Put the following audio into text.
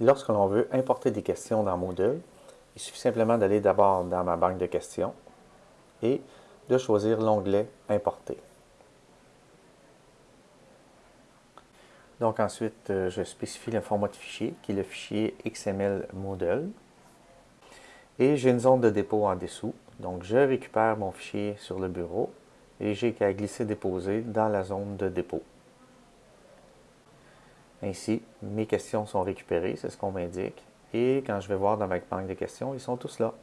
Lorsque l'on veut importer des questions dans Moodle, il suffit simplement d'aller d'abord dans ma banque de questions et de choisir l'onglet « Importer ». Donc ensuite, euh, je spécifie le format de fichier, qui est le fichier XML Moodle. Et j'ai une zone de dépôt en dessous. Donc je récupère mon fichier sur le bureau et j'ai qu'à glisser-déposer dans la zone de dépôt. Ainsi, mes questions sont récupérées, c'est ce qu'on m'indique. Et quand je vais voir dans ma banque de questions, ils sont tous là.